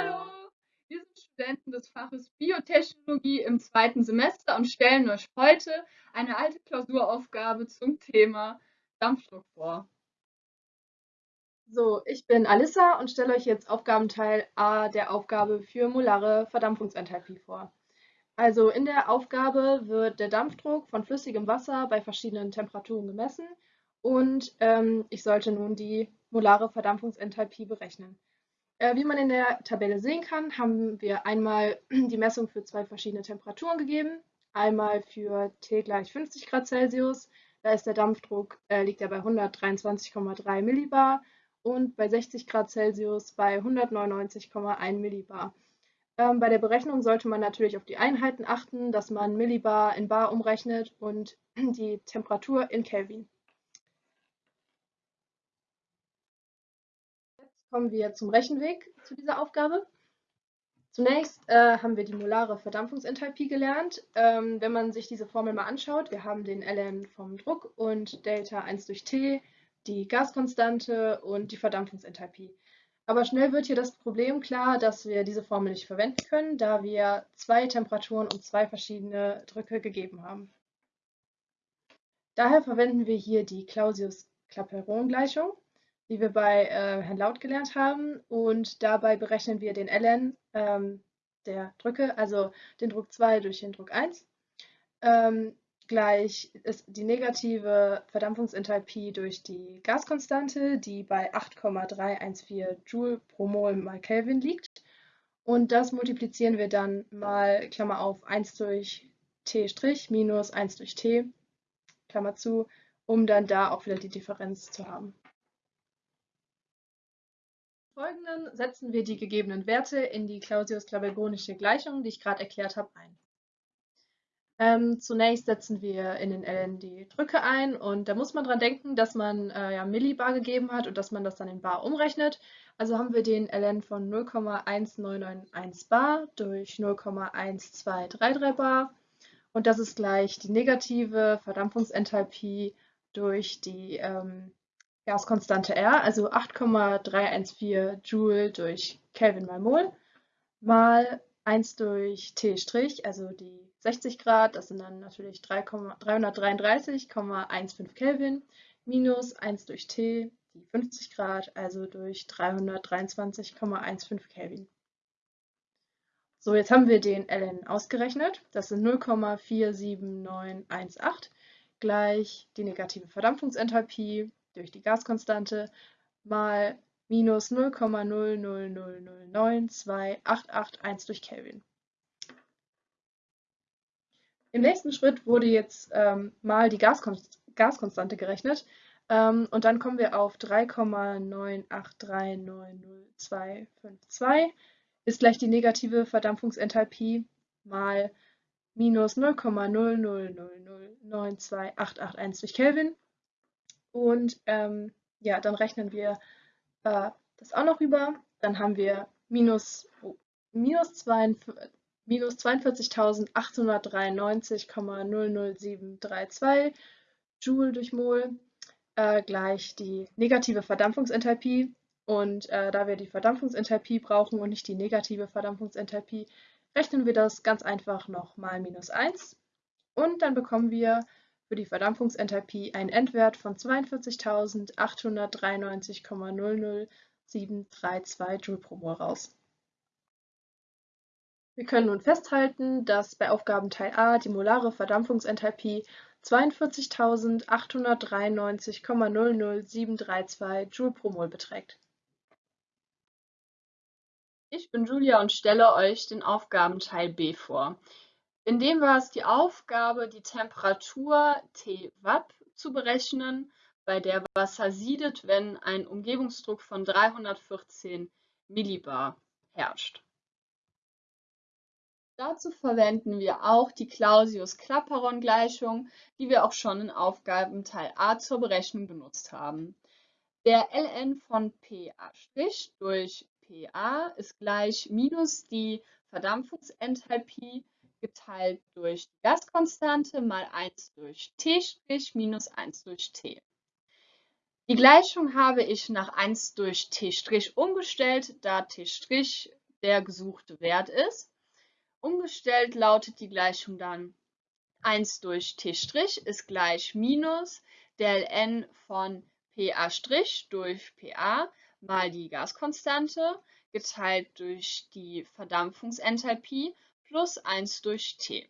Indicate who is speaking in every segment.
Speaker 1: Hallo, wir sind Studenten des Faches Biotechnologie im zweiten Semester und stellen euch heute eine alte Klausuraufgabe zum Thema Dampfdruck vor.
Speaker 2: So, ich bin Alissa und stelle euch jetzt Aufgabenteil A der Aufgabe für molare Verdampfungsenthalpie vor. Also in der Aufgabe wird der Dampfdruck von flüssigem Wasser bei verschiedenen Temperaturen gemessen und ähm, ich sollte nun die molare Verdampfungsenthalpie berechnen. Äh, wie man in der Tabelle sehen kann, haben wir einmal die Messung für zwei verschiedene Temperaturen gegeben. Einmal für T gleich 50 Grad Celsius, da ist der Dampfdruck, äh, liegt er bei 123,3 Millibar und bei 60 Grad Celsius bei 199,1 Millibar. Ähm, bei der Berechnung sollte man natürlich auf die Einheiten achten, dass man Millibar in Bar umrechnet und die Temperatur in Kelvin. Kommen wir zum Rechenweg zu dieser Aufgabe. Zunächst äh, haben wir die molare Verdampfungsenthalpie gelernt. Ähm, wenn man sich diese Formel mal anschaut, wir haben den ln vom Druck und Delta 1 durch T, die Gaskonstante und die Verdampfungsenthalpie. Aber schnell wird hier das Problem klar, dass wir diese Formel nicht verwenden können, da wir zwei Temperaturen und zwei verschiedene Drücke gegeben haben. Daher verwenden wir hier die Clausius-Clapeyron-Gleichung die wir bei äh, Herrn Laut gelernt haben. Und dabei berechnen wir den ln ähm, der Drücke, also den Druck 2 durch den Druck 1. Ähm, gleich ist die negative Verdampfungsenthalpie durch die Gaskonstante, die bei 8,314 Joule pro Mol mal Kelvin liegt. Und das multiplizieren wir dann mal, Klammer auf, 1 durch T' minus 1 durch T, Klammer zu, um dann da auch wieder die Differenz zu haben. Folgenden setzen wir die gegebenen Werte in die Clausius-Clapeyronische Gleichung, die ich gerade erklärt habe, ein. Ähm, zunächst setzen wir in den ln die Drücke ein und da muss man dran denken, dass man äh, ja Millibar gegeben hat und dass man das dann in Bar umrechnet. Also haben wir den ln von 0,1991 Bar durch 0,1233 Bar und das ist gleich die negative Verdampfungsenthalpie durch die ähm, Gaskonstante R, also 8,314 Joule durch Kelvin mal Mol, mal 1 durch T', also die 60 Grad, das sind dann natürlich 333,15 Kelvin, minus 1 durch T, die 50 Grad, also durch 323,15 Kelvin. So, jetzt haben wir den ln ausgerechnet. Das sind 0,47918 gleich die negative Verdampfungsenthalpie durch die Gaskonstante mal minus 0,000092881 durch Kelvin. Im nächsten Schritt wurde jetzt ähm, mal die Gaskonst Gaskonstante gerechnet ähm, und dann kommen wir auf 3,983902252 ist gleich die negative Verdampfungsenthalpie mal minus 0,000928881 durch Kelvin und ähm, ja, dann rechnen wir äh, das auch noch rüber. Dann haben wir minus, oh, minus, minus 42.893,00732 Joule durch Mol äh, gleich die negative Verdampfungsenthalpie. Und äh, da wir die Verdampfungsenthalpie brauchen und nicht die negative Verdampfungsenthalpie, rechnen wir das ganz einfach noch mal minus 1. Und dann bekommen wir für die Verdampfungsenthalpie einen Endwert von 42.893,00732 Joule pro Mol raus. Wir können nun festhalten, dass bei Aufgabenteil A die molare Verdampfungsenthalpie 42.893,00732 Joule pro Mol beträgt.
Speaker 1: Ich bin Julia und stelle euch den Aufgabenteil B vor. In dem war es die Aufgabe, die Temperatur T Watt zu berechnen, bei der Wasser siedet, wenn ein Umgebungsdruck von 314 Millibar herrscht. Dazu verwenden wir auch die Clausius-Clapeyron-Gleichung, die wir auch schon in Aufgabenteil A zur Berechnung benutzt haben. Der ln von PA' durch PA ist gleich minus die Verdampfungsenthalpie geteilt durch die Gaskonstante mal 1 durch T' minus 1 durch T. Die Gleichung habe ich nach 1 durch T' umgestellt, da T' der gesuchte Wert ist. Umgestellt lautet die Gleichung dann 1 durch T' ist gleich minus del n von PA' durch PA mal die Gaskonstante geteilt durch die Verdampfungsenthalpie plus 1 durch T.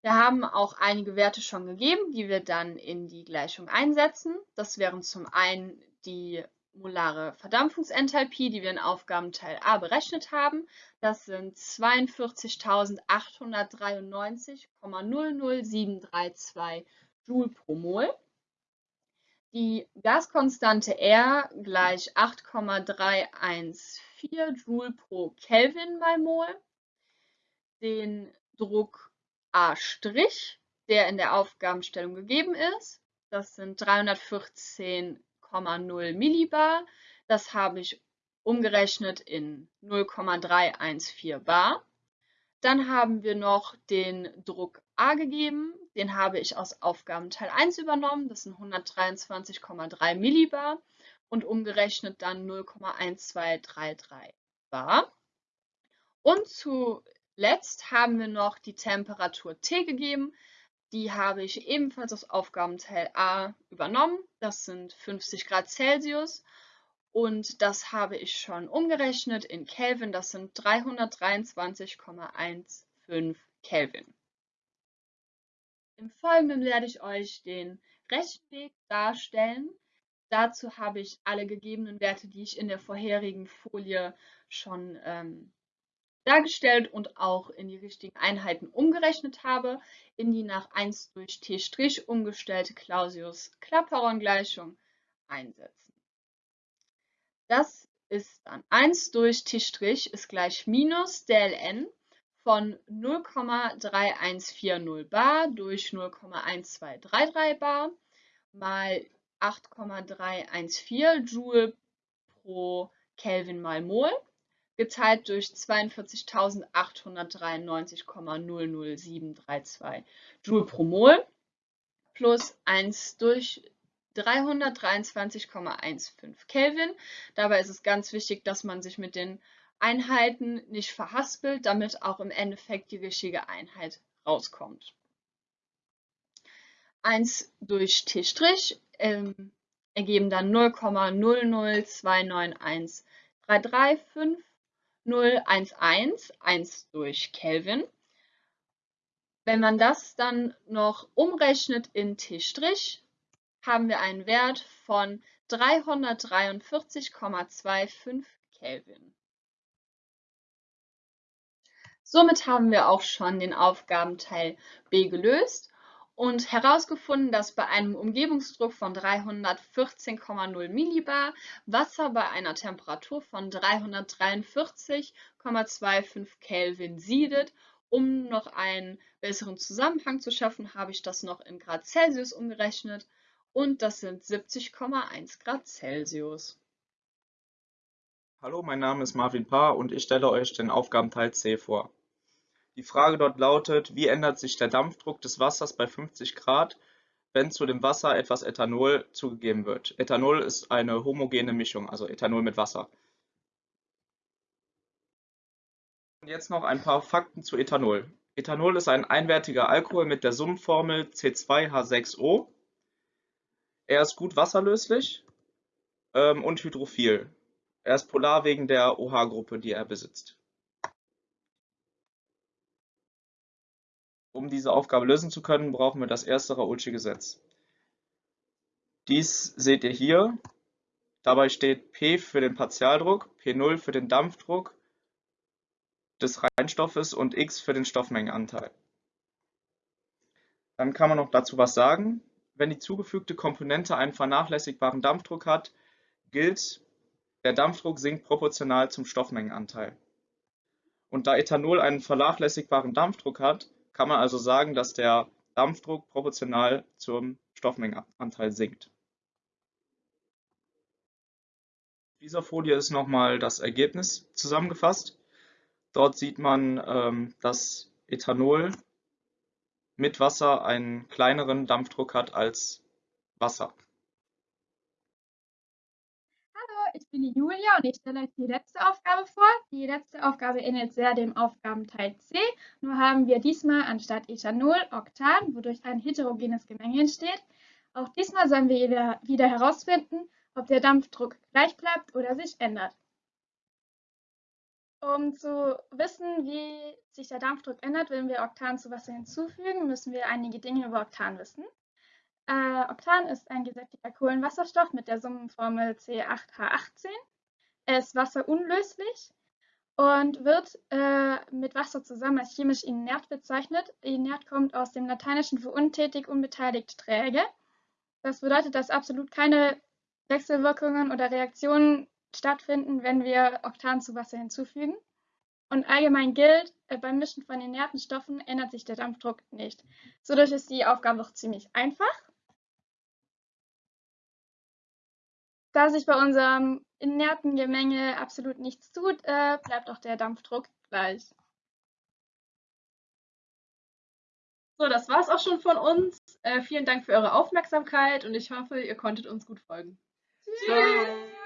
Speaker 1: Wir haben auch einige Werte schon gegeben, die wir dann in die Gleichung einsetzen. Das wären zum einen die molare Verdampfungsenthalpie, die wir in Aufgabenteil A berechnet haben. Das sind 42.893,00732 Joule pro Mol. Die Gaskonstante R gleich 8,314 Joule pro Kelvin mal Mol. Den Druck A', der in der Aufgabenstellung gegeben ist. Das sind 314,0 Millibar. Das habe ich umgerechnet in 0,314 Bar. Dann haben wir noch den Druck A gegeben. Den habe ich aus Aufgabenteil 1 übernommen. Das sind 123,3 Millibar und umgerechnet dann 0,1233 Bar. Und zuletzt haben wir noch die Temperatur T gegeben. Die habe ich ebenfalls aus Aufgabenteil A übernommen. Das sind 50 Grad Celsius. Und das habe ich schon umgerechnet in Kelvin. Das sind 323,15 Kelvin. Im Folgenden werde ich euch den Rechenweg darstellen. Dazu habe ich alle gegebenen Werte, die ich in der vorherigen Folie schon ähm, dargestellt und auch in die richtigen Einheiten umgerechnet habe, in die nach 1 durch t' umgestellte Clausius-Clapeyron-Gleichung einsetzen. Das ist dann 1 durch t' ist gleich minus dln von 0,3140 bar durch 0,1233 bar mal 8,314 Joule pro Kelvin mal Mol geteilt durch 42.893,00732 Joule pro Mol plus 1 durch 323,15 Kelvin. Dabei ist es ganz wichtig, dass man sich mit den Einheiten nicht verhaspelt, damit auch im Endeffekt die richtige Einheit rauskommt. 1 durch T' ähm, ergeben dann 0,02991335011 1 durch Kelvin. Wenn man das dann noch umrechnet in T', haben wir einen Wert von 343,25 Kelvin. Somit haben wir auch schon den Aufgabenteil B gelöst und herausgefunden, dass bei einem Umgebungsdruck von 314,0 Millibar Wasser bei einer Temperatur von 343,25 Kelvin siedet. Um noch einen besseren Zusammenhang zu schaffen, habe ich das noch in Grad Celsius umgerechnet und das sind 70,1 Grad Celsius.
Speaker 3: Hallo, mein Name ist Marvin Paar und ich stelle euch den Aufgabenteil C vor. Die Frage dort lautet, wie ändert sich der Dampfdruck des Wassers bei 50 Grad, wenn zu dem Wasser etwas Ethanol zugegeben wird. Ethanol ist eine homogene Mischung, also Ethanol mit Wasser. Und jetzt noch ein paar Fakten zu Ethanol. Ethanol ist ein einwertiger Alkohol mit der Summenformel C2H6O. Er ist gut wasserlöslich ähm, und hydrophil. Er ist polar wegen der OH-Gruppe, die er besitzt. Um diese Aufgabe lösen zu können, brauchen wir das erste Raoultsche Gesetz. Dies seht ihr hier. Dabei steht P für den Partialdruck, P0 für den Dampfdruck des Reinstoffes und X für den Stoffmengenanteil. Dann kann man noch dazu was sagen. Wenn die zugefügte Komponente einen vernachlässigbaren Dampfdruck hat, gilt, der Dampfdruck sinkt proportional zum Stoffmengenanteil. Und da Ethanol einen vernachlässigbaren Dampfdruck hat, kann man also sagen, dass der Dampfdruck proportional zum Stoffmengenanteil sinkt. In dieser Folie ist nochmal das Ergebnis zusammengefasst. Dort sieht man, ähm, dass Ethanol mit Wasser einen kleineren Dampfdruck hat als Wasser.
Speaker 4: Ich bin die Julia und ich stelle euch die letzte Aufgabe vor. Die letzte Aufgabe ähnelt sehr dem Aufgabenteil C, nur haben wir diesmal anstatt Ethanol Oktan, wodurch ein heterogenes Gemenge entsteht. Auch diesmal sollen wir wieder, wieder herausfinden, ob der Dampfdruck gleich bleibt oder sich ändert. Um zu wissen, wie sich der Dampfdruck ändert, wenn wir Oktan zu Wasser hinzufügen, müssen wir einige Dinge über Oktan wissen. Äh, Oktan ist ein gesättigter Kohlenwasserstoff mit der Summenformel C8H18. Er ist wasserunlöslich und wird äh, mit Wasser zusammen als chemisch inert bezeichnet. Inert kommt aus dem Lateinischen für untätig, unbeteiligt, träge. Das bedeutet, dass absolut keine Wechselwirkungen oder Reaktionen stattfinden, wenn wir Oktan zu Wasser hinzufügen. Und allgemein gilt, äh, beim Mischen von inerten Stoffen ändert sich der Dampfdruck nicht. Dadurch ist die Aufgabe auch ziemlich einfach. Da sich bei unserem inerten Gemenge absolut nichts tut, äh, bleibt auch der Dampfdruck gleich.
Speaker 2: So, das war's auch schon von uns. Äh, vielen Dank für eure Aufmerksamkeit und ich hoffe, ihr konntet uns gut folgen.
Speaker 1: Tschüss.